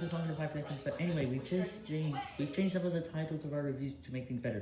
this longer than 5 seconds, but anyway, we just changed, we've changed some of the titles of our reviews to make things better.